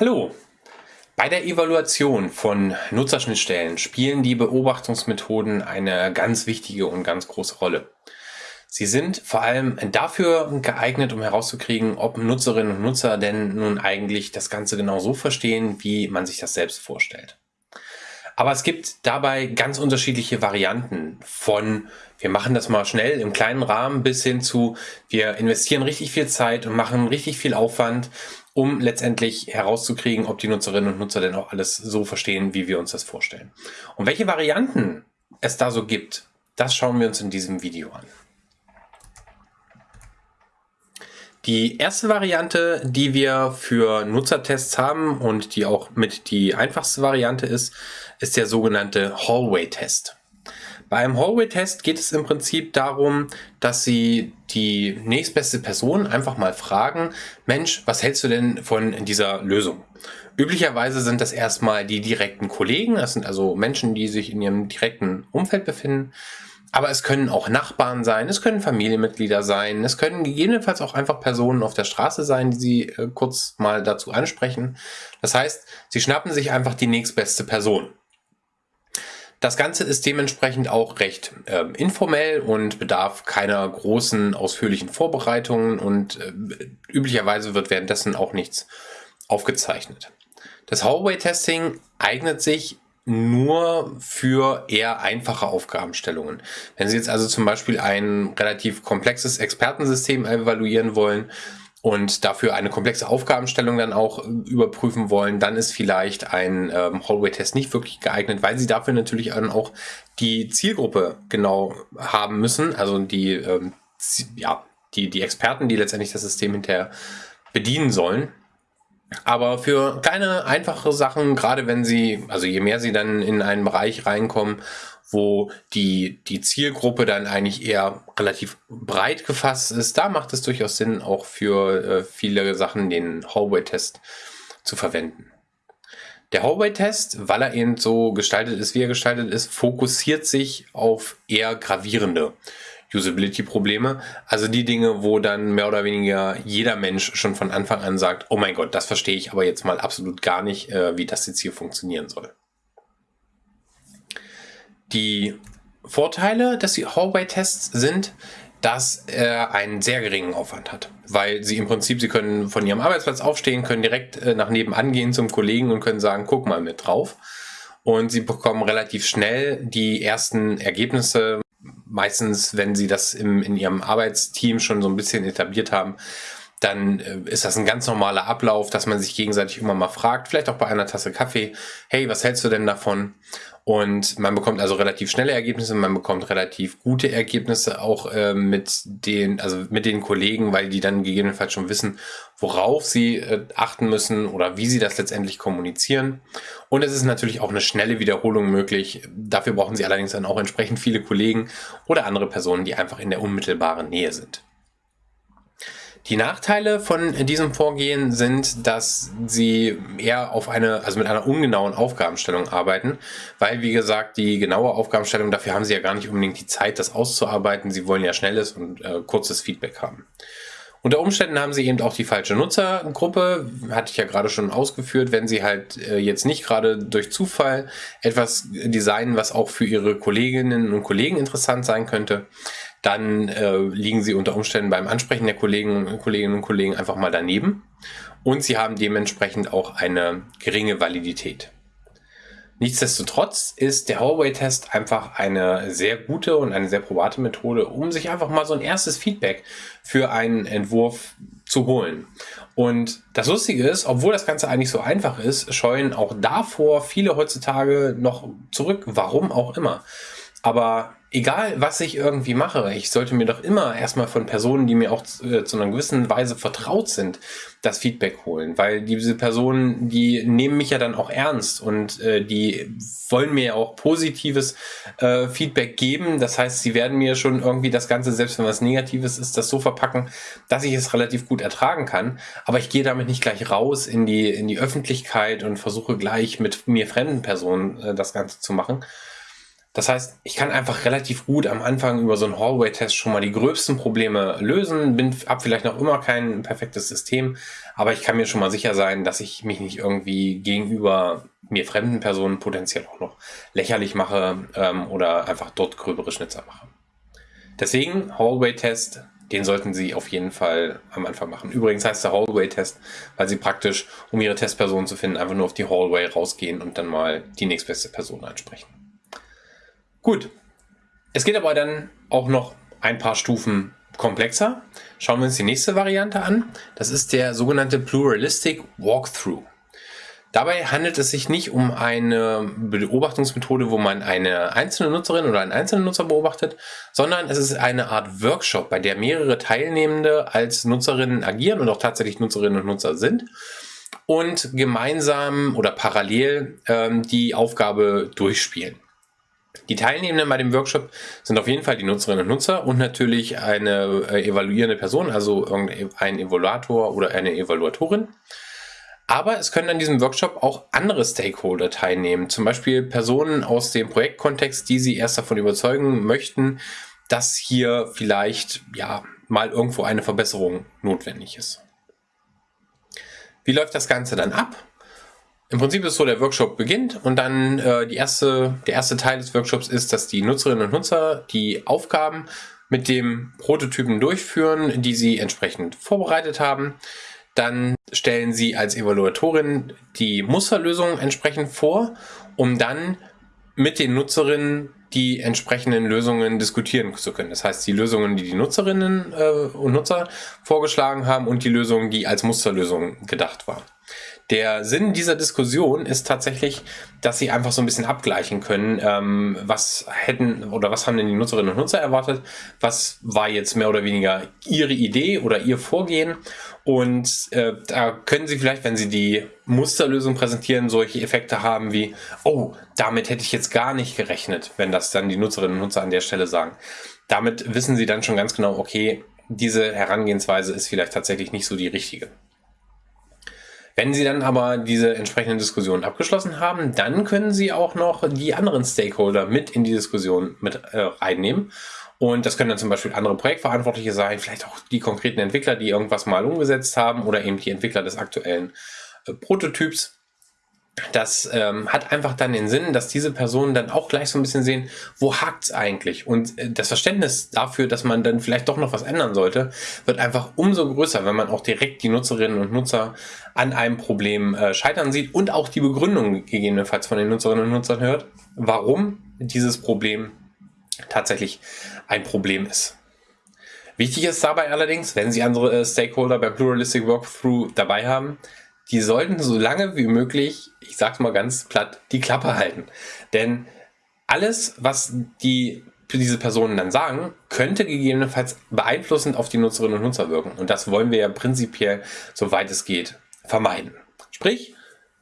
Hallo! Bei der Evaluation von Nutzerschnittstellen spielen die Beobachtungsmethoden eine ganz wichtige und ganz große Rolle. Sie sind vor allem dafür geeignet, um herauszukriegen, ob Nutzerinnen und Nutzer denn nun eigentlich das Ganze genau so verstehen, wie man sich das selbst vorstellt. Aber es gibt dabei ganz unterschiedliche Varianten von, wir machen das mal schnell im kleinen Rahmen bis hin zu, wir investieren richtig viel Zeit und machen richtig viel Aufwand, um letztendlich herauszukriegen, ob die Nutzerinnen und Nutzer denn auch alles so verstehen, wie wir uns das vorstellen. Und welche Varianten es da so gibt, das schauen wir uns in diesem Video an. Die erste Variante, die wir für Nutzertests haben und die auch mit die einfachste Variante ist, ist der sogenannte Hallway-Test. Bei einem Hallway-Test geht es im Prinzip darum, dass Sie die nächstbeste Person einfach mal fragen, Mensch, was hältst du denn von dieser Lösung? Üblicherweise sind das erstmal die direkten Kollegen, das sind also Menschen, die sich in ihrem direkten Umfeld befinden. Aber es können auch Nachbarn sein, es können Familienmitglieder sein, es können gegebenenfalls auch einfach Personen auf der Straße sein, die Sie äh, kurz mal dazu ansprechen. Das heißt, Sie schnappen sich einfach die nächstbeste Person. Das Ganze ist dementsprechend auch recht äh, informell und bedarf keiner großen, ausführlichen Vorbereitungen und äh, üblicherweise wird währenddessen auch nichts aufgezeichnet. Das Hallway-Testing eignet sich nur für eher einfache Aufgabenstellungen. Wenn Sie jetzt also zum Beispiel ein relativ komplexes Expertensystem evaluieren wollen und dafür eine komplexe Aufgabenstellung dann auch überprüfen wollen, dann ist vielleicht ein ähm, Hallway-Test nicht wirklich geeignet, weil Sie dafür natürlich dann auch die Zielgruppe genau haben müssen, also die, ähm, ja, die, die Experten, die letztendlich das System hinterher bedienen sollen. Aber für kleine, einfache Sachen, gerade wenn Sie, also je mehr Sie dann in einen Bereich reinkommen, wo die, die Zielgruppe dann eigentlich eher relativ breit gefasst ist, da macht es durchaus Sinn, auch für äh, viele Sachen den Hallway-Test zu verwenden. Der Hallway-Test, weil er eben so gestaltet ist, wie er gestaltet ist, fokussiert sich auf eher gravierende Usability-Probleme. Also die Dinge, wo dann mehr oder weniger jeder Mensch schon von Anfang an sagt, oh mein Gott, das verstehe ich aber jetzt mal absolut gar nicht, äh, wie das jetzt hier funktionieren soll. Die Vorteile des Hallway-Tests sind, dass er einen sehr geringen Aufwand hat. Weil sie im Prinzip, sie können von ihrem Arbeitsplatz aufstehen, können direkt äh, nach nebenan gehen zum Kollegen und können sagen, guck mal mit drauf. Und sie bekommen relativ schnell die ersten Ergebnisse meistens, wenn sie das im, in ihrem Arbeitsteam schon so ein bisschen etabliert haben, dann äh, ist das ein ganz normaler Ablauf, dass man sich gegenseitig immer mal fragt, vielleicht auch bei einer Tasse Kaffee, hey, was hältst du denn davon? Und man bekommt also relativ schnelle Ergebnisse, man bekommt relativ gute Ergebnisse auch äh, mit den, also mit den Kollegen, weil die dann gegebenenfalls schon wissen, worauf sie äh, achten müssen oder wie sie das letztendlich kommunizieren. Und es ist natürlich auch eine schnelle Wiederholung möglich. Dafür brauchen sie allerdings dann auch entsprechend viele Kollegen oder andere Personen, die einfach in der unmittelbaren Nähe sind. Die Nachteile von diesem Vorgehen sind, dass sie eher auf eine, also mit einer ungenauen Aufgabenstellung arbeiten, weil wie gesagt, die genaue Aufgabenstellung, dafür haben sie ja gar nicht unbedingt die Zeit, das auszuarbeiten. Sie wollen ja schnelles und äh, kurzes Feedback haben. Unter Umständen haben sie eben auch die falsche Nutzergruppe, hatte ich ja gerade schon ausgeführt, wenn sie halt äh, jetzt nicht gerade durch Zufall etwas designen, was auch für ihre Kolleginnen und Kollegen interessant sein könnte, dann äh, liegen sie unter Umständen beim Ansprechen der Kollegen, Kolleginnen und Kollegen einfach mal daneben und sie haben dementsprechend auch eine geringe Validität. Nichtsdestotrotz ist der Hallway-Test einfach eine sehr gute und eine sehr probate Methode, um sich einfach mal so ein erstes Feedback für einen Entwurf zu holen. Und das Lustige ist, obwohl das Ganze eigentlich so einfach ist, scheuen auch davor viele heutzutage noch zurück, warum auch immer. Aber egal, was ich irgendwie mache, ich sollte mir doch immer erstmal von Personen, die mir auch zu, äh, zu einer gewissen Weise vertraut sind, das Feedback holen. Weil diese Personen, die nehmen mich ja dann auch ernst und äh, die wollen mir ja auch positives äh, Feedback geben. Das heißt, sie werden mir schon irgendwie das Ganze, selbst wenn was Negatives ist, das so verpacken, dass ich es relativ gut ertragen kann. Aber ich gehe damit nicht gleich raus in die, in die Öffentlichkeit und versuche gleich mit mir fremden Personen äh, das Ganze zu machen Das heißt, ich kann einfach relativ gut am Anfang über so einen Hallway-Test schon mal die gröbsten Probleme lösen. Bin ab vielleicht noch immer kein perfektes System, aber ich kann mir schon mal sicher sein, dass ich mich nicht irgendwie gegenüber mir fremden Personen potenziell auch noch lächerlich mache ähm, oder einfach dort gröbere Schnitzer mache. Deswegen Hallway-Test, den sollten Sie auf jeden Fall am Anfang machen. Übrigens heißt der Hallway-Test, weil Sie praktisch, um Ihre Testperson zu finden, einfach nur auf die Hallway rausgehen und dann mal die nächstbeste Person ansprechen. Gut. Es geht aber dann auch noch ein paar Stufen komplexer. Schauen wir uns die nächste Variante an. Das ist der sogenannte Pluralistic Walkthrough. Dabei handelt es sich nicht um eine Beobachtungsmethode, wo man eine einzelne Nutzerin oder einen einzelnen Nutzer beobachtet, sondern es ist eine Art Workshop, bei der mehrere Teilnehmende als Nutzerinnen agieren und auch tatsächlich Nutzerinnen und Nutzer sind und gemeinsam oder parallel ähm, die Aufgabe durchspielen. Die Teilnehmenden bei dem Workshop sind auf jeden Fall die Nutzerinnen und Nutzer und natürlich eine äh, evaluierende Person, also ein Evaluator oder eine Evaluatorin. Aber es können an diesem Workshop auch andere Stakeholder teilnehmen, zum Beispiel Personen aus dem Projektkontext, die Sie erst davon überzeugen möchten, dass hier vielleicht ja mal irgendwo eine Verbesserung notwendig ist. Wie läuft das Ganze dann ab? Im Prinzip ist so, der Workshop beginnt und dann äh, die erste, der erste Teil des Workshops ist, dass die Nutzerinnen und Nutzer die Aufgaben mit dem Prototypen durchführen, die sie entsprechend vorbereitet haben. Dann stellen sie als Evaluatorin die Musterlösung entsprechend vor, um dann mit den Nutzerinnen die entsprechenden Lösungen diskutieren zu können. Das heißt, die Lösungen, die die Nutzerinnen äh, und Nutzer vorgeschlagen haben und die Lösungen, die als Musterlösung gedacht waren. Der Sinn dieser Diskussion ist tatsächlich, dass sie einfach so ein bisschen abgleichen können, ähm, was hätten oder was haben denn die Nutzerinnen und Nutzer erwartet, was war jetzt mehr oder weniger ihre Idee oder ihr Vorgehen und äh, da können sie vielleicht, wenn sie die Musterlösung präsentieren, solche Effekte haben wie, oh, damit hätte ich jetzt gar nicht gerechnet, wenn das dann die Nutzerinnen und Nutzer an der Stelle sagen. Damit wissen sie dann schon ganz genau, okay, diese Herangehensweise ist vielleicht tatsächlich nicht so die richtige. Wenn Sie dann aber diese entsprechenden Diskussionen abgeschlossen haben, dann können Sie auch noch die anderen Stakeholder mit in die Diskussion mit äh, reinnehmen. Und das können dann zum Beispiel andere Projektverantwortliche sein, vielleicht auch die konkreten Entwickler, die irgendwas mal umgesetzt haben oder eben die Entwickler des aktuellen äh, Prototyps. Das ähm, hat einfach dann den Sinn, dass diese Personen dann auch gleich so ein bisschen sehen, wo hakt es eigentlich? Und äh, das Verständnis dafür, dass man dann vielleicht doch noch was ändern sollte, wird einfach umso größer, wenn man auch direkt die Nutzerinnen und Nutzer an einem Problem äh, scheitern sieht und auch die Begründung gegebenenfalls von den Nutzerinnen und Nutzern hört, warum dieses Problem tatsächlich ein Problem ist. Wichtig ist dabei allerdings, wenn Sie andere äh, Stakeholder beim Pluralistic Walkthrough dabei haben, die sollten so lange wie möglich, ich sag's mal ganz platt, die Klappe halten. Denn alles, was die diese Personen dann sagen, könnte gegebenenfalls beeinflussend auf die Nutzerinnen und Nutzer wirken. Und das wollen wir ja prinzipiell, soweit es geht, vermeiden. Sprich,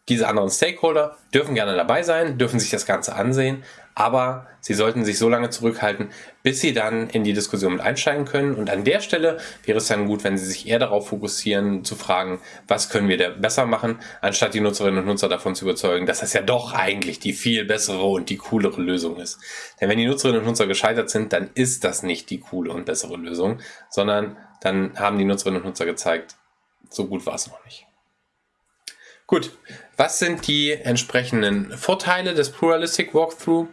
diese anderen Stakeholder dürfen gerne dabei sein, dürfen sich das Ganze ansehen, aber sie sollten sich so lange zurückhalten, bis sie dann in die Diskussion mit einsteigen können. Und an der Stelle wäre es dann gut, wenn sie sich eher darauf fokussieren, zu fragen, was können wir da besser machen, anstatt die Nutzerinnen und Nutzer davon zu überzeugen, dass das ja doch eigentlich die viel bessere und die coolere Lösung ist. Denn wenn die Nutzerinnen und Nutzer gescheitert sind, dann ist das nicht die coole und bessere Lösung, sondern dann haben die Nutzerinnen und Nutzer gezeigt, so gut war es noch nicht. Gut, was sind die entsprechenden Vorteile des Pluralistic Walkthrough?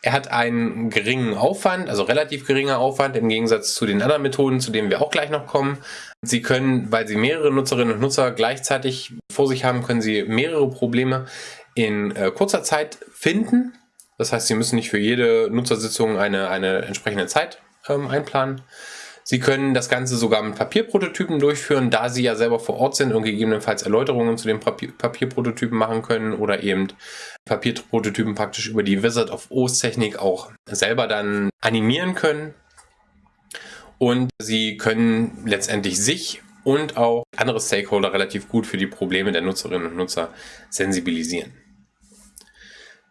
Er hat einen geringen Aufwand, also relativ geringer Aufwand im Gegensatz zu den anderen Methoden, zu denen wir auch gleich noch kommen. Sie können, weil Sie mehrere Nutzerinnen und Nutzer gleichzeitig vor sich haben, können Sie mehrere Probleme in äh, kurzer Zeit finden. Das heißt, Sie müssen nicht für jede Nutzersitzung eine, eine entsprechende Zeit ähm, einplanen. Sie können das Ganze sogar mit Papierprototypen durchführen, da Sie ja selber vor Ort sind und gegebenenfalls Erläuterungen zu den Papier Papierprototypen machen können oder eben Papierprototypen praktisch über die Wizard of Oz Technik auch selber dann animieren können. Und Sie können letztendlich sich und auch andere Stakeholder relativ gut für die Probleme der Nutzerinnen und Nutzer sensibilisieren.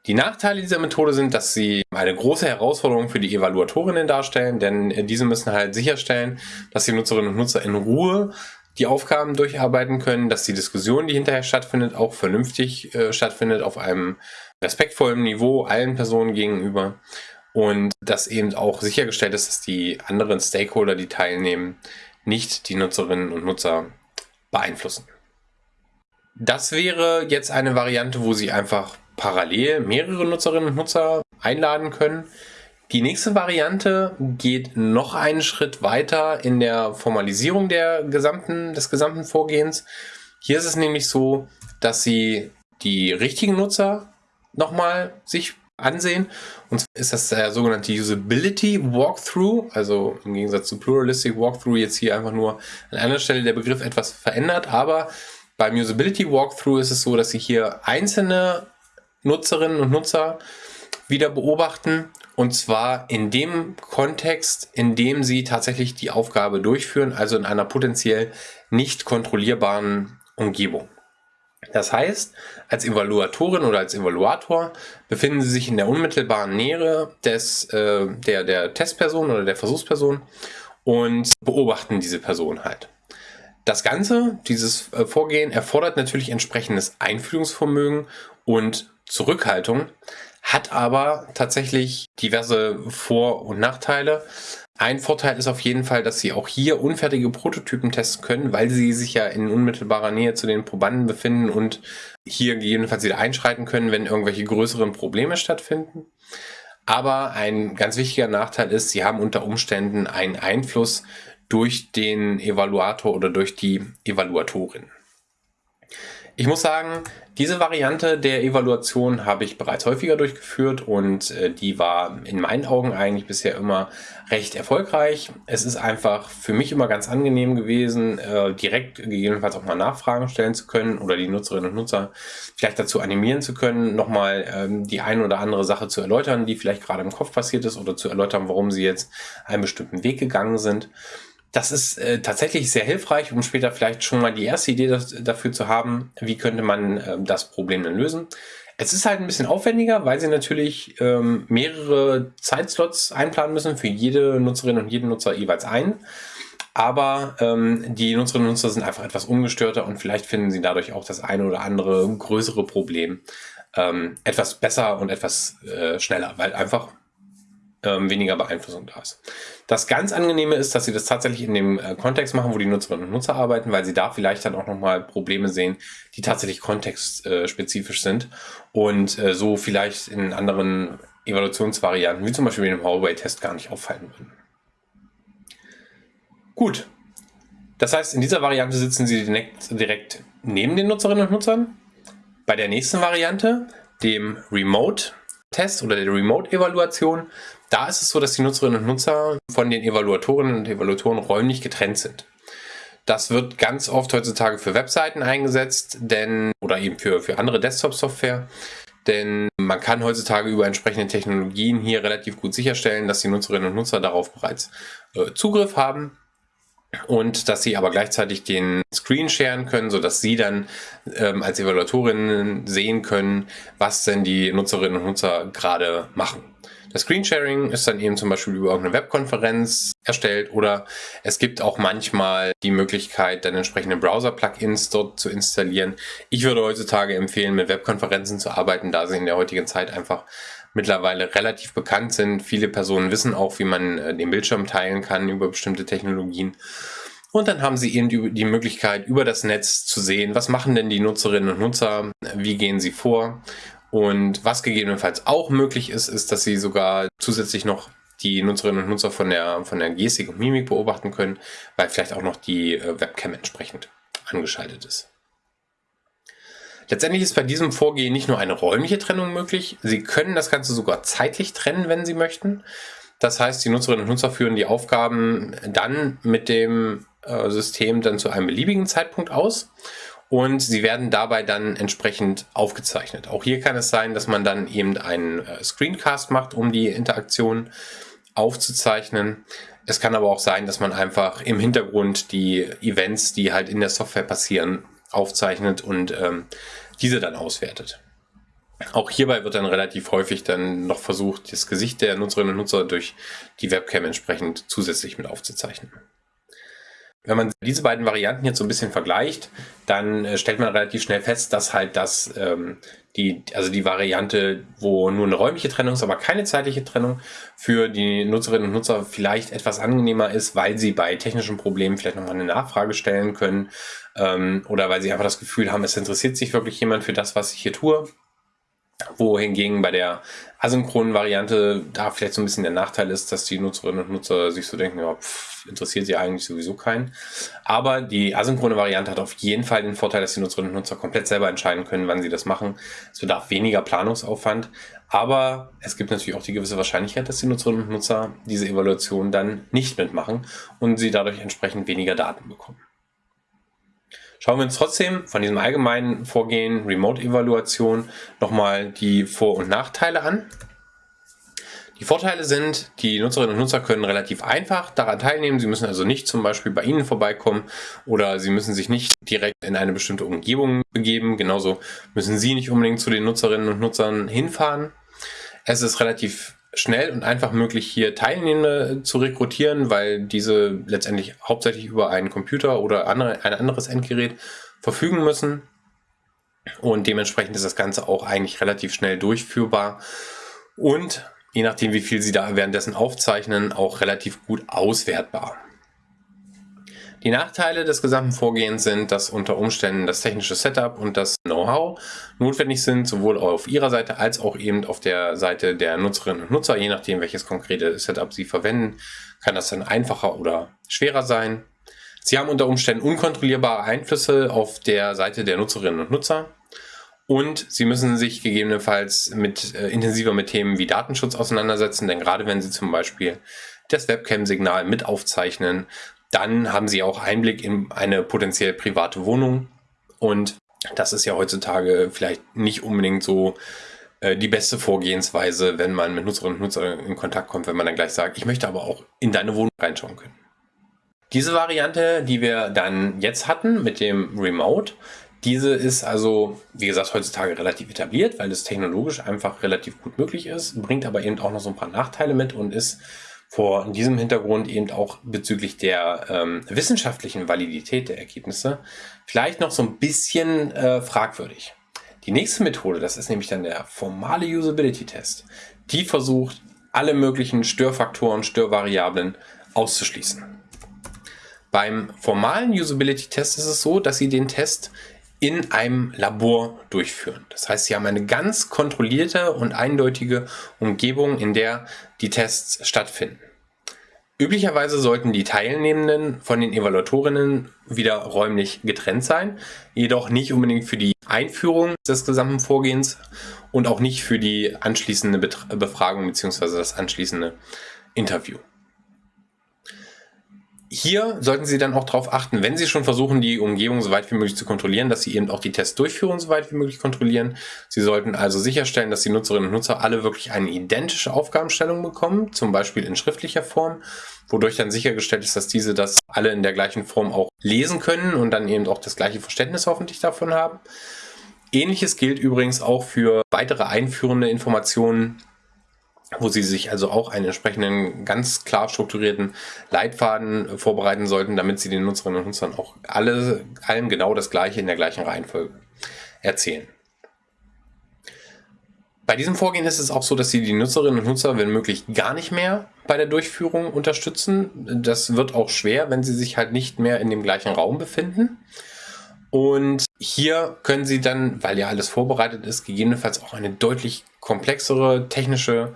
Die Nachteile dieser Methode sind, dass sie eine große Herausforderung für die Evaluatorinnen darstellen, denn diese müssen halt sicherstellen, dass die Nutzerinnen und Nutzer in Ruhe die Aufgaben durcharbeiten können, dass die Diskussion, die hinterher stattfindet, auch vernünftig äh, stattfindet auf einem respektvollen Niveau allen Personen gegenüber und dass eben auch sichergestellt ist, dass die anderen Stakeholder, die teilnehmen, nicht die Nutzerinnen und Nutzer beeinflussen. Das wäre jetzt eine Variante, wo Sie einfach parallel mehrere Nutzerinnen und Nutzer einladen können. Die nächste Variante geht noch einen Schritt weiter in der Formalisierung der gesamten, des gesamten Vorgehens. Hier ist es nämlich so, dass Sie die richtigen Nutzer nochmal sich ansehen. Und zwar ist das der sogenannte Usability Walkthrough, also im Gegensatz zu Pluralistic Walkthrough jetzt hier einfach nur an einer Stelle der Begriff etwas verändert, aber beim Usability Walkthrough ist es so, dass Sie hier einzelne Nutzerinnen und Nutzer wieder beobachten und zwar in dem Kontext, in dem Sie tatsächlich die Aufgabe durchführen, also in einer potenziell nicht kontrollierbaren Umgebung. Das heißt, als Evaluatorin oder als Evaluator befinden Sie sich in der unmittelbaren Nähe des, äh, der, der Testperson oder der Versuchsperson und beobachten diese Person halt. Das Ganze, dieses äh, Vorgehen, erfordert natürlich entsprechendes Einfühlungsvermögen und Zurückhaltung, hat aber tatsächlich diverse Vor- und Nachteile. Ein Vorteil ist auf jeden Fall, dass Sie auch hier unfertige Prototypen testen können, weil Sie sich ja in unmittelbarer Nähe zu den Probanden befinden und hier gegebenenfalls wieder einschreiten können, wenn irgendwelche größeren Probleme stattfinden. Aber ein ganz wichtiger Nachteil ist, Sie haben unter Umständen einen Einfluss durch den Evaluator oder durch die Evaluatorin. Ich muss sagen, diese Variante der Evaluation habe ich bereits häufiger durchgeführt und äh, die war in meinen Augen eigentlich bisher immer recht erfolgreich. Es ist einfach für mich immer ganz angenehm gewesen, äh, direkt gegebenenfalls auch mal Nachfragen stellen zu können oder die Nutzerinnen und Nutzer vielleicht dazu animieren zu können, nochmal ähm, die ein oder andere Sache zu erläutern, die vielleicht gerade im Kopf passiert ist oder zu erläutern, warum sie jetzt einen bestimmten Weg gegangen sind. Das ist äh, tatsächlich sehr hilfreich, um später vielleicht schon mal die erste Idee das, dafür zu haben, wie könnte man äh, das Problem dann lösen. Es ist halt ein bisschen aufwendiger, weil sie natürlich ähm, mehrere Zeitslots einplanen müssen, für jede Nutzerin und jeden Nutzer jeweils ein. Aber ähm, die Nutzerinnen und Nutzer sind einfach etwas ungestörter und vielleicht finden sie dadurch auch das eine oder andere größere Problem ähm, etwas besser und etwas äh, schneller, weil einfach ähm, weniger Beeinflussung da ist. Das ganz Angenehme ist, dass sie das tatsächlich in dem äh, Kontext machen, wo die Nutzerinnen und Nutzer arbeiten, weil sie da vielleicht dann auch nochmal Probleme sehen, die tatsächlich kontextspezifisch sind und äh, so vielleicht in anderen Evaluationsvarianten, wie zum Beispiel dem Hallway-Test, gar nicht auffallen würden. Gut. Das heißt, in dieser Variante sitzen Sie direkt, direkt neben den Nutzerinnen und Nutzern. Bei der nächsten Variante, dem Remote-Test oder der Remote-Evaluation, da ist es so, dass die Nutzerinnen und Nutzer von den Evaluatorinnen und Evaluatoren räumlich getrennt sind. Das wird ganz oft heutzutage für Webseiten eingesetzt, denn oder eben für, für andere Desktop-Software. Denn man kann heutzutage über entsprechende Technologien hier relativ gut sicherstellen, dass die Nutzerinnen und Nutzer darauf bereits äh, Zugriff haben und dass sie aber gleichzeitig den Screen sharen können, sodass sie dann ähm, als Evaluatorinnen sehen können, was denn die Nutzerinnen und Nutzer gerade machen. Das Screensharing ist dann eben zum Beispiel über irgendeine Webkonferenz erstellt oder es gibt auch manchmal die Möglichkeit, dann entsprechende Browser-Plugins dort zu installieren. Ich würde heutzutage empfehlen, mit Webkonferenzen zu arbeiten, da sie in der heutigen Zeit einfach mittlerweile relativ bekannt sind. Viele Personen wissen auch, wie man äh, den Bildschirm teilen kann über bestimmte Technologien. Und dann haben Sie eben die Möglichkeit, über das Netz zu sehen, was machen denn die Nutzerinnen und Nutzer, wie gehen sie vor und was gegebenenfalls auch möglich ist, ist, dass Sie sogar zusätzlich noch die Nutzerinnen und Nutzer von der, von der Gestik und Mimik beobachten können, weil vielleicht auch noch die äh, Webcam entsprechend angeschaltet ist. Letztendlich ist bei diesem Vorgehen nicht nur eine räumliche Trennung möglich, Sie können das Ganze sogar zeitlich trennen, wenn Sie möchten. Das heißt, die Nutzerinnen und Nutzer führen die Aufgaben dann mit dem äh, System dann zu einem beliebigen Zeitpunkt aus und sie werden dabei dann entsprechend aufgezeichnet. Auch hier kann es sein, dass man dann eben einen äh, Screencast macht, um die Interaktion aufzuzeichnen. Es kann aber auch sein, dass man einfach im Hintergrund die Events, die halt in der Software passieren, aufzeichnet und ähm, diese dann auswertet. Auch hierbei wird dann relativ häufig dann noch versucht, das Gesicht der Nutzerinnen und Nutzer durch die Webcam entsprechend zusätzlich mit aufzuzeichnen. Wenn man diese beiden Varianten jetzt so ein bisschen vergleicht, dann äh, stellt man relativ schnell fest, dass halt das ähm, die, also die Variante, wo nur eine räumliche Trennung ist, aber keine zeitliche Trennung, für die Nutzerinnen und Nutzer vielleicht etwas angenehmer ist, weil sie bei technischen Problemen vielleicht nochmal eine Nachfrage stellen können ähm, oder weil sie einfach das Gefühl haben, es interessiert sich wirklich jemand für das, was ich hier tue wohingegen bei der asynchronen Variante da vielleicht so ein bisschen der Nachteil ist, dass die Nutzerinnen und Nutzer sich so denken, ja, pff, interessiert sie eigentlich sowieso keinen. Aber die asynchrone Variante hat auf jeden Fall den Vorteil, dass die Nutzerinnen und Nutzer komplett selber entscheiden können, wann sie das machen. Es bedarf weniger Planungsaufwand, aber es gibt natürlich auch die gewisse Wahrscheinlichkeit, dass die Nutzerinnen und Nutzer diese Evaluation dann nicht mitmachen und sie dadurch entsprechend weniger Daten bekommen. Schauen wir uns trotzdem von diesem allgemeinen Vorgehen Remote-Evaluation nochmal die Vor- und Nachteile an. Die Vorteile sind, die Nutzerinnen und Nutzer können relativ einfach daran teilnehmen. Sie müssen also nicht zum Beispiel bei Ihnen vorbeikommen oder Sie müssen sich nicht direkt in eine bestimmte Umgebung begeben. Genauso müssen Sie nicht unbedingt zu den Nutzerinnen und Nutzern hinfahren. Es ist relativ schnell und einfach möglich, hier Teilnehmende zu rekrutieren, weil diese letztendlich hauptsächlich über einen Computer oder andere, ein anderes Endgerät verfügen müssen. Und dementsprechend ist das Ganze auch eigentlich relativ schnell durchführbar und je nachdem, wie viel Sie da währenddessen aufzeichnen, auch relativ gut auswertbar. Die Nachteile des gesamten Vorgehens sind, dass unter Umständen das technische Setup und das Know-how notwendig sind, sowohl auf Ihrer Seite als auch eben auf der Seite der Nutzerinnen und Nutzer. Je nachdem, welches konkrete Setup Sie verwenden, kann das dann einfacher oder schwerer sein. Sie haben unter Umständen unkontrollierbare Einflüsse auf der Seite der Nutzerinnen und Nutzer. Und Sie müssen sich gegebenenfalls mit, äh, intensiver mit Themen wie Datenschutz auseinandersetzen, denn gerade wenn Sie zum Beispiel das Webcam-Signal mit aufzeichnen, dann haben sie auch Einblick in eine potenziell private Wohnung. Und das ist ja heutzutage vielleicht nicht unbedingt so äh, die beste Vorgehensweise, wenn man mit Nutzerinnen und Nutzern in Kontakt kommt, wenn man dann gleich sagt, ich möchte aber auch in deine Wohnung reinschauen können. Diese Variante, die wir dann jetzt hatten mit dem Remote, diese ist also, wie gesagt, heutzutage relativ etabliert, weil es technologisch einfach relativ gut möglich ist, bringt aber eben auch noch so ein paar Nachteile mit und ist vor diesem Hintergrund eben auch bezüglich der ähm, wissenschaftlichen Validität der Ergebnisse vielleicht noch so ein bisschen äh, fragwürdig. Die nächste Methode, das ist nämlich dann der formale Usability-Test. Die versucht, alle möglichen Störfaktoren, Störvariablen auszuschließen. Beim formalen Usability-Test ist es so, dass Sie den Test in einem Labor durchführen. Das heißt, Sie haben eine ganz kontrollierte und eindeutige Umgebung, in der die Tests stattfinden. Üblicherweise sollten die Teilnehmenden von den Evaluatorinnen wieder räumlich getrennt sein, jedoch nicht unbedingt für die Einführung des gesamten Vorgehens und auch nicht für die anschließende Befragung bzw. das anschließende Interview. Hier sollten Sie dann auch darauf achten, wenn Sie schon versuchen, die Umgebung so weit wie möglich zu kontrollieren, dass Sie eben auch die Testdurchführung so weit wie möglich kontrollieren. Sie sollten also sicherstellen, dass die Nutzerinnen und Nutzer alle wirklich eine identische Aufgabenstellung bekommen, zum Beispiel in schriftlicher Form, wodurch dann sichergestellt ist, dass diese das alle in der gleichen Form auch lesen können und dann eben auch das gleiche Verständnis hoffentlich davon haben. Ähnliches gilt übrigens auch für weitere einführende Informationen wo Sie sich also auch einen entsprechenden ganz klar strukturierten Leitfaden vorbereiten sollten, damit Sie den Nutzerinnen und Nutzern auch alle, allen genau das Gleiche in der gleichen Reihenfolge erzählen. Bei diesem Vorgehen ist es auch so, dass Sie die Nutzerinnen und Nutzer, wenn möglich, gar nicht mehr bei der Durchführung unterstützen. Das wird auch schwer, wenn Sie sich halt nicht mehr in dem gleichen Raum befinden. Und hier können Sie dann, weil ja alles vorbereitet ist, gegebenenfalls auch eine deutlich komplexere technische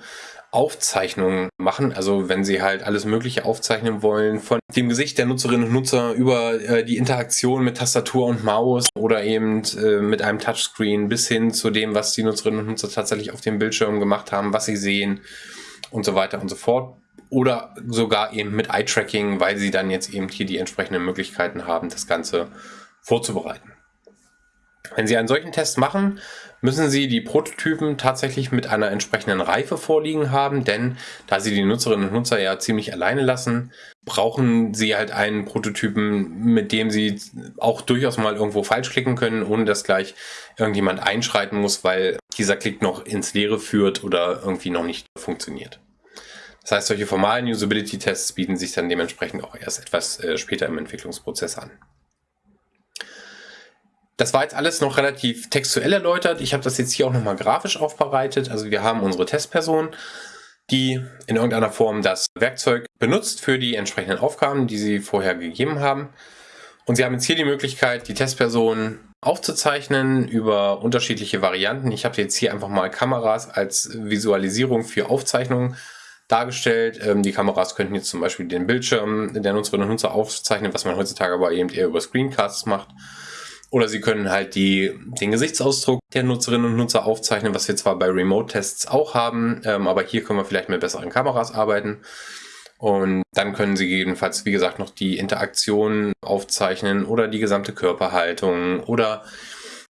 Aufzeichnungen machen. Also wenn Sie halt alles Mögliche aufzeichnen wollen, von dem Gesicht der Nutzerinnen und Nutzer über äh, die Interaktion mit Tastatur und Maus oder eben äh, mit einem Touchscreen bis hin zu dem, was die Nutzerinnen und Nutzer tatsächlich auf dem Bildschirm gemacht haben, was sie sehen und so weiter und so fort. Oder sogar eben mit Eye-Tracking, weil sie dann jetzt eben hier die entsprechenden Möglichkeiten haben, das Ganze vorzubereiten. Wenn Sie einen solchen Test machen, müssen Sie die Prototypen tatsächlich mit einer entsprechenden Reife vorliegen haben, denn da Sie die Nutzerinnen und Nutzer ja ziemlich alleine lassen, brauchen Sie halt einen Prototypen, mit dem Sie auch durchaus mal irgendwo falsch klicken können, ohne dass gleich irgendjemand einschreiten muss, weil dieser Klick noch ins Leere führt oder irgendwie noch nicht funktioniert. Das heißt, solche formalen Usability-Tests bieten sich dann dementsprechend auch erst etwas äh, später im Entwicklungsprozess an. Das war jetzt alles noch relativ textuell erläutert. Ich habe das jetzt hier auch nochmal grafisch aufbereitet. Also wir haben unsere Testperson, die in irgendeiner Form das Werkzeug benutzt für die entsprechenden Aufgaben, die sie vorher gegeben haben. Und sie haben jetzt hier die Möglichkeit, die Testperson aufzuzeichnen über unterschiedliche Varianten. Ich habe jetzt hier einfach mal Kameras als Visualisierung für Aufzeichnungen dargestellt. Ähm, die Kameras könnten jetzt zum Beispiel den Bildschirm der Nutzerinnen und Nutzer aufzeichnen, was man heutzutage aber eben eher über Screencasts macht. Oder sie können halt die, den Gesichtsausdruck der Nutzerinnen und Nutzer aufzeichnen, was wir zwar bei Remote-Tests auch haben, ähm, aber hier können wir vielleicht mit besseren Kameras arbeiten. Und dann können Sie jedenfalls, wie gesagt, noch die Interaktion aufzeichnen oder die gesamte Körperhaltung oder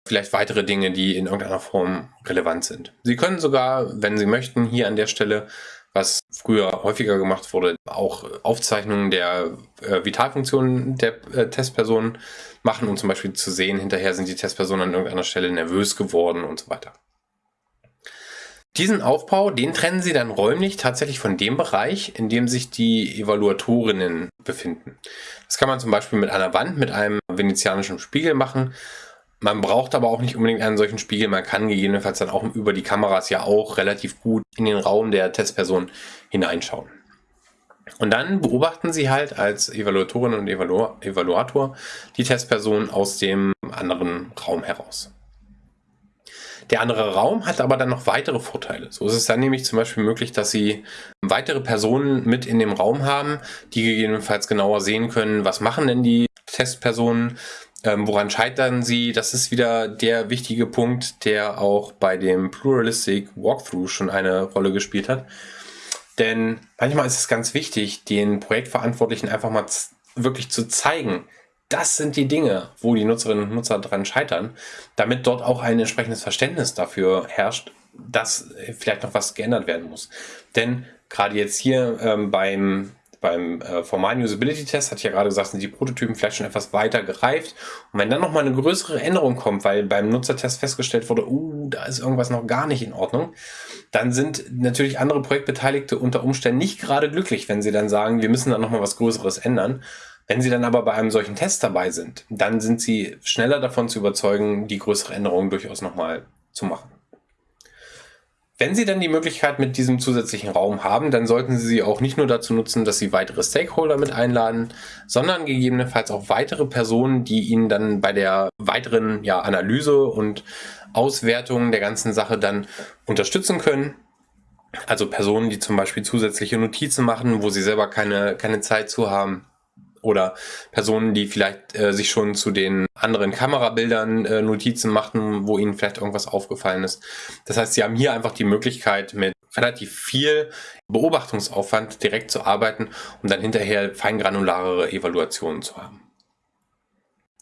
vielleicht weitere Dinge, die in irgendeiner Form relevant sind. Sie können sogar, wenn Sie möchten, hier an der Stelle was früher häufiger gemacht wurde, auch Aufzeichnungen der äh, Vitalfunktionen der äh, Testpersonen machen, um zum Beispiel zu sehen, hinterher sind die Testpersonen an irgendeiner Stelle nervös geworden und so weiter. Diesen Aufbau, den trennen Sie dann räumlich tatsächlich von dem Bereich, in dem sich die Evaluatorinnen befinden. Das kann man zum Beispiel mit einer Wand, mit einem venezianischen Spiegel machen man braucht aber auch nicht unbedingt einen solchen Spiegel. Man kann gegebenenfalls dann auch über die Kameras ja auch relativ gut in den Raum der Testperson hineinschauen. Und dann beobachten Sie halt als Evaluatorin und Evalu Evaluator die Testperson aus dem anderen Raum heraus. Der andere Raum hat aber dann noch weitere Vorteile. So ist es dann nämlich zum Beispiel möglich, dass Sie weitere Personen mit in dem Raum haben, die gegebenenfalls genauer sehen können, was machen denn die Testpersonen, ähm, woran scheitern sie? Das ist wieder der wichtige Punkt, der auch bei dem Pluralistic Walkthrough schon eine Rolle gespielt hat. Denn manchmal ist es ganz wichtig, den Projektverantwortlichen einfach mal wirklich zu zeigen, das sind die Dinge, wo die Nutzerinnen und Nutzer dran scheitern, damit dort auch ein entsprechendes Verständnis dafür herrscht, dass vielleicht noch was geändert werden muss. Denn gerade jetzt hier ähm, beim beim äh, formalen Usability-Test, hatte ich ja gerade gesagt, sind die Prototypen vielleicht schon etwas weiter gereift. Und wenn dann nochmal eine größere Änderung kommt, weil beim Nutzertest festgestellt wurde, uh, da ist irgendwas noch gar nicht in Ordnung, dann sind natürlich andere Projektbeteiligte unter Umständen nicht gerade glücklich, wenn sie dann sagen, wir müssen da nochmal was Größeres ändern. Wenn Sie dann aber bei einem solchen Test dabei sind, dann sind Sie schneller davon zu überzeugen, die größere Änderung durchaus nochmal zu machen. Wenn Sie dann die Möglichkeit mit diesem zusätzlichen Raum haben, dann sollten Sie sie auch nicht nur dazu nutzen, dass Sie weitere Stakeholder mit einladen, sondern gegebenenfalls auch weitere Personen, die Ihnen dann bei der weiteren ja, Analyse und Auswertung der ganzen Sache dann unterstützen können. Also Personen, die zum Beispiel zusätzliche Notizen machen, wo sie selber keine, keine Zeit zu haben oder Personen, die vielleicht äh, sich schon zu den anderen Kamerabildern äh, Notizen machten, wo ihnen vielleicht irgendwas aufgefallen ist. Das heißt, sie haben hier einfach die Möglichkeit, mit relativ viel Beobachtungsaufwand direkt zu arbeiten, um dann hinterher feingranularere Evaluationen zu haben.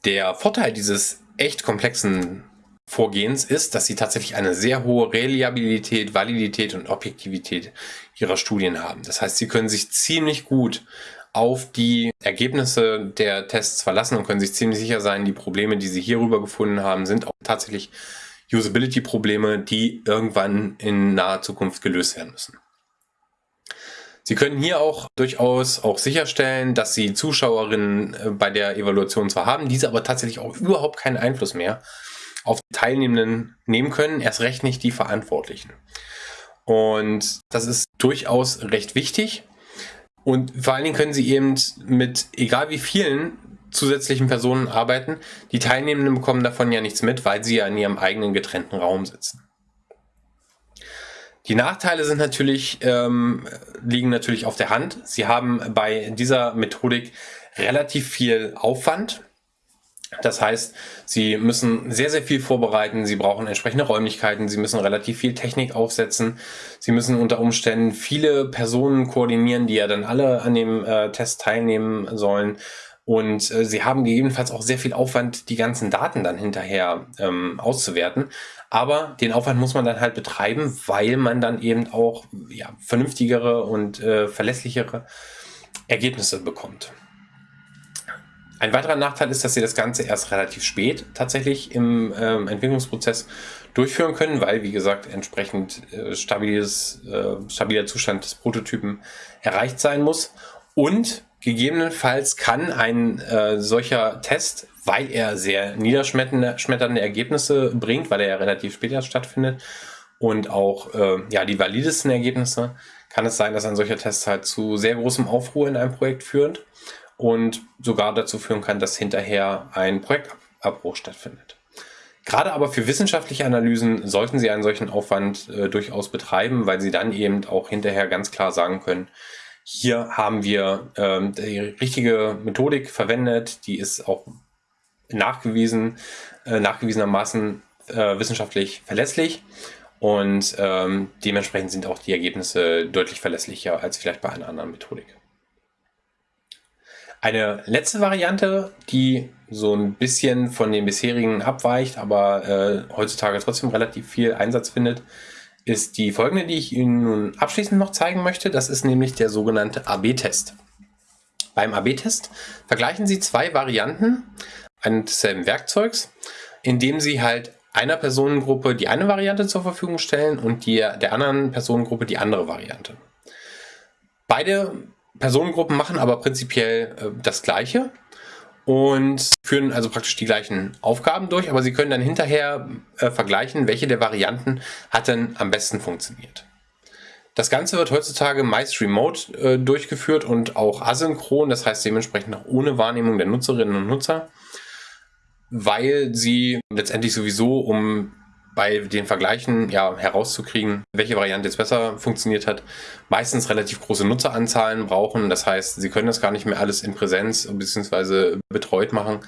Der Vorteil dieses echt komplexen Vorgehens ist, dass sie tatsächlich eine sehr hohe Reliabilität, Validität und Objektivität ihrer Studien haben. Das heißt, sie können sich ziemlich gut auf die Ergebnisse der Tests verlassen und können sich ziemlich sicher sein, die Probleme, die sie hierüber gefunden haben, sind auch tatsächlich Usability-Probleme, die irgendwann in naher Zukunft gelöst werden müssen. Sie können hier auch durchaus auch sicherstellen, dass Sie Zuschauerinnen äh, bei der Evaluation zwar haben, diese aber tatsächlich auch überhaupt keinen Einfluss mehr auf die Teilnehmenden nehmen können, erst recht nicht die Verantwortlichen. Und das ist durchaus recht wichtig, und vor allen Dingen können sie eben mit egal wie vielen zusätzlichen Personen arbeiten. Die Teilnehmenden bekommen davon ja nichts mit, weil sie ja in ihrem eigenen getrennten Raum sitzen. Die Nachteile sind natürlich, ähm, liegen natürlich auf der Hand. Sie haben bei dieser Methodik relativ viel Aufwand. Das heißt, Sie müssen sehr, sehr viel vorbereiten. Sie brauchen entsprechende Räumlichkeiten. Sie müssen relativ viel Technik aufsetzen. Sie müssen unter Umständen viele Personen koordinieren, die ja dann alle an dem äh, Test teilnehmen sollen. Und äh, Sie haben gegebenenfalls auch sehr viel Aufwand, die ganzen Daten dann hinterher ähm, auszuwerten. Aber den Aufwand muss man dann halt betreiben, weil man dann eben auch ja, vernünftigere und äh, verlässlichere Ergebnisse bekommt. Ein weiterer Nachteil ist, dass sie das Ganze erst relativ spät tatsächlich im ähm, Entwicklungsprozess durchführen können, weil, wie gesagt, entsprechend äh, stabiles, äh, stabiler Zustand des Prototypen erreicht sein muss. Und gegebenenfalls kann ein äh, solcher Test, weil er sehr niederschmetternde Ergebnisse bringt, weil er ja relativ später stattfindet und auch äh, ja, die validesten Ergebnisse, kann es sein, dass ein solcher Test halt zu sehr großem Aufruhr in einem Projekt führt und sogar dazu führen kann, dass hinterher ein Projektabbruch stattfindet. Gerade aber für wissenschaftliche Analysen sollten Sie einen solchen Aufwand äh, durchaus betreiben, weil Sie dann eben auch hinterher ganz klar sagen können, hier haben wir ähm, die richtige Methodik verwendet, die ist auch nachgewiesen, äh, nachgewiesenermaßen äh, wissenschaftlich verlässlich und ähm, dementsprechend sind auch die Ergebnisse deutlich verlässlicher als vielleicht bei einer anderen Methodik. Eine letzte Variante, die so ein bisschen von den bisherigen abweicht, aber äh, heutzutage trotzdem relativ viel Einsatz findet, ist die folgende, die ich Ihnen nun abschließend noch zeigen möchte. Das ist nämlich der sogenannte AB-Test. Beim AB-Test vergleichen Sie zwei Varianten eines desselben Werkzeugs, indem Sie halt einer Personengruppe die eine Variante zur Verfügung stellen und die, der anderen Personengruppe die andere Variante. Beide Personengruppen machen aber prinzipiell äh, das Gleiche und führen also praktisch die gleichen Aufgaben durch, aber sie können dann hinterher äh, vergleichen, welche der Varianten hat denn am besten funktioniert. Das Ganze wird heutzutage meist remote äh, durchgeführt und auch asynchron, das heißt dementsprechend auch ohne Wahrnehmung der Nutzerinnen und Nutzer weil sie letztendlich sowieso, um bei den Vergleichen ja herauszukriegen, welche Variante jetzt besser funktioniert hat, meistens relativ große Nutzeranzahlen brauchen. Das heißt, sie können das gar nicht mehr alles in Präsenz bzw. betreut machen.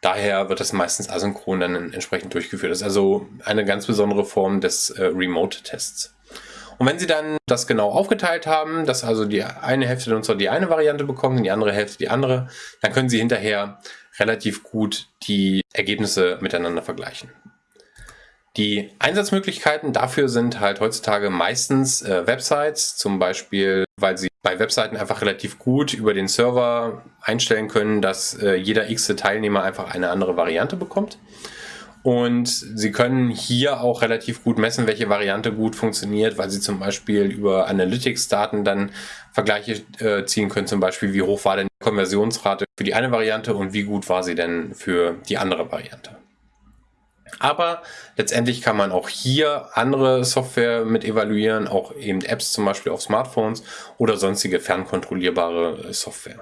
Daher wird das meistens asynchron dann entsprechend durchgeführt. Das ist also eine ganz besondere Form des äh, Remote-Tests. Und wenn Sie dann das genau aufgeteilt haben, dass also die eine Hälfte der Nutzer die eine Variante bekommen, die andere Hälfte die andere, dann können Sie hinterher relativ gut die Ergebnisse miteinander vergleichen. Die Einsatzmöglichkeiten dafür sind halt heutzutage meistens äh, Websites, zum Beispiel, weil sie bei Webseiten einfach relativ gut über den Server einstellen können, dass äh, jeder x Teilnehmer einfach eine andere Variante bekommt. Und Sie können hier auch relativ gut messen, welche Variante gut funktioniert, weil Sie zum Beispiel über Analytics-Daten dann Vergleiche äh, ziehen können, zum Beispiel wie hoch war denn die Konversionsrate für die eine Variante und wie gut war sie denn für die andere Variante. Aber letztendlich kann man auch hier andere Software mit evaluieren, auch eben Apps zum Beispiel auf Smartphones oder sonstige fernkontrollierbare Software.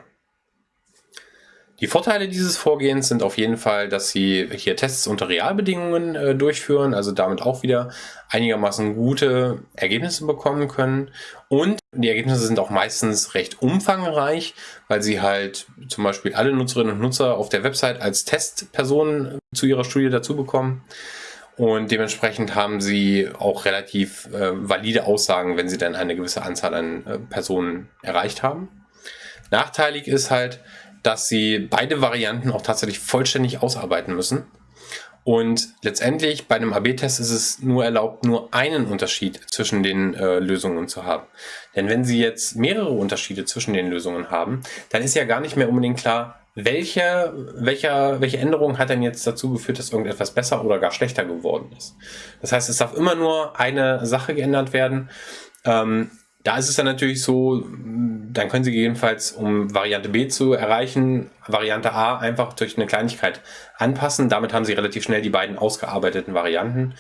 Die Vorteile dieses Vorgehens sind auf jeden Fall, dass Sie hier Tests unter Realbedingungen äh, durchführen, also damit auch wieder einigermaßen gute Ergebnisse bekommen können. Und die Ergebnisse sind auch meistens recht umfangreich, weil Sie halt zum Beispiel alle Nutzerinnen und Nutzer auf der Website als Testpersonen zu Ihrer Studie dazu bekommen. Und dementsprechend haben Sie auch relativ äh, valide Aussagen, wenn Sie dann eine gewisse Anzahl an äh, Personen erreicht haben. Nachteilig ist halt, dass sie beide Varianten auch tatsächlich vollständig ausarbeiten müssen. Und letztendlich bei einem AB-Test ist es nur erlaubt, nur einen Unterschied zwischen den äh, Lösungen zu haben. Denn wenn Sie jetzt mehrere Unterschiede zwischen den Lösungen haben, dann ist ja gar nicht mehr unbedingt klar, welche, welcher, welche Änderung hat denn jetzt dazu geführt, dass irgendetwas besser oder gar schlechter geworden ist. Das heißt, es darf immer nur eine Sache geändert werden. Ähm, da ist es dann natürlich so, dann können Sie gegebenenfalls, um Variante B zu erreichen, Variante A einfach durch eine Kleinigkeit anpassen. Damit haben Sie relativ schnell die beiden ausgearbeiteten Varianten.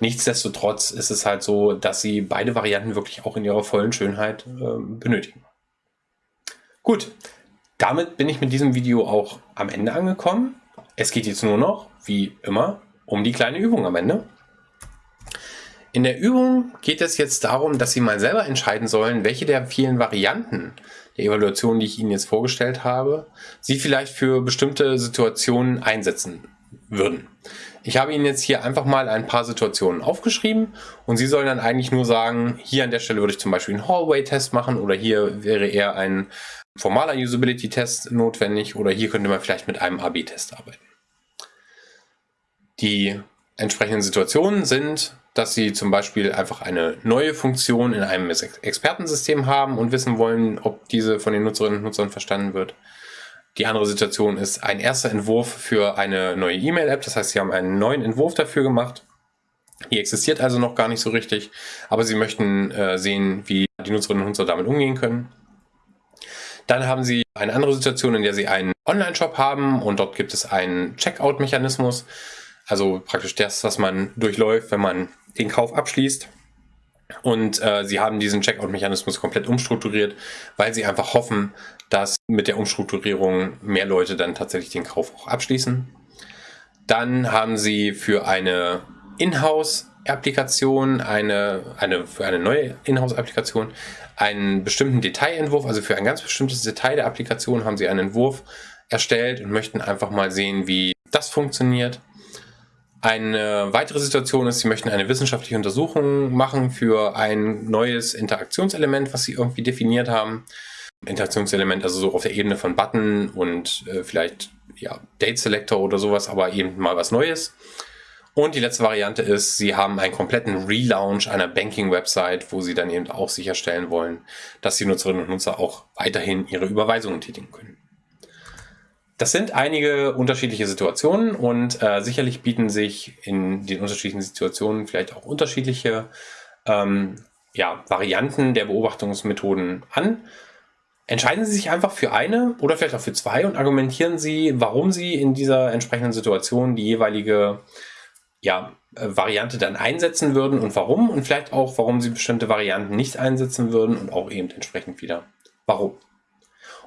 Nichtsdestotrotz ist es halt so, dass Sie beide Varianten wirklich auch in ihrer vollen Schönheit äh, benötigen. Gut, damit bin ich mit diesem Video auch am Ende angekommen. Es geht jetzt nur noch, wie immer, um die kleine Übung am Ende. In der Übung geht es jetzt darum, dass Sie mal selber entscheiden sollen, welche der vielen Varianten der Evaluation, die ich Ihnen jetzt vorgestellt habe, Sie vielleicht für bestimmte Situationen einsetzen würden. Ich habe Ihnen jetzt hier einfach mal ein paar Situationen aufgeschrieben und Sie sollen dann eigentlich nur sagen, hier an der Stelle würde ich zum Beispiel einen Hallway-Test machen oder hier wäre eher ein formaler Usability-Test notwendig oder hier könnte man vielleicht mit einem AB-Test arbeiten. Die entsprechenden Situationen sind dass Sie zum Beispiel einfach eine neue Funktion in einem Expertensystem haben und wissen wollen, ob diese von den Nutzerinnen und Nutzern verstanden wird. Die andere Situation ist ein erster Entwurf für eine neue E-Mail-App. Das heißt, Sie haben einen neuen Entwurf dafür gemacht Die existiert also noch gar nicht so richtig, aber sie möchten äh, sehen, wie die Nutzerinnen und Nutzer damit umgehen können. Dann haben sie eine andere Situation, in der sie einen Online-Shop haben und dort gibt es einen Checkout-Mechanismus, also praktisch das, was man durchläuft, wenn man den Kauf abschließt. Und äh, sie haben diesen Checkout-Mechanismus komplett umstrukturiert, weil sie einfach hoffen, dass mit der Umstrukturierung mehr Leute dann tatsächlich den Kauf auch abschließen. Dann haben sie für eine Inhouse-Applikation, eine, eine, für eine neue Inhouse-Applikation, einen bestimmten Detailentwurf, also für ein ganz bestimmtes Detail der Applikation haben sie einen Entwurf erstellt und möchten einfach mal sehen, wie das funktioniert. Eine weitere Situation ist, Sie möchten eine wissenschaftliche Untersuchung machen für ein neues Interaktionselement, was Sie irgendwie definiert haben. Interaktionselement, also so auf der Ebene von Button und äh, vielleicht ja, Date Selector oder sowas, aber eben mal was Neues. Und die letzte Variante ist, Sie haben einen kompletten Relaunch einer Banking-Website, wo Sie dann eben auch sicherstellen wollen, dass die Nutzerinnen und Nutzer auch weiterhin ihre Überweisungen tätigen können. Das sind einige unterschiedliche Situationen und äh, sicherlich bieten sich in den unterschiedlichen Situationen vielleicht auch unterschiedliche ähm, ja, Varianten der Beobachtungsmethoden an. Entscheiden Sie sich einfach für eine oder vielleicht auch für zwei und argumentieren Sie, warum Sie in dieser entsprechenden Situation die jeweilige ja, Variante dann einsetzen würden und warum und vielleicht auch, warum Sie bestimmte Varianten nicht einsetzen würden und auch eben entsprechend wieder warum.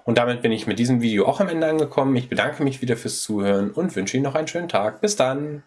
Und damit bin ich mit diesem Video auch am Ende angekommen. Ich bedanke mich wieder fürs Zuhören und wünsche Ihnen noch einen schönen Tag. Bis dann!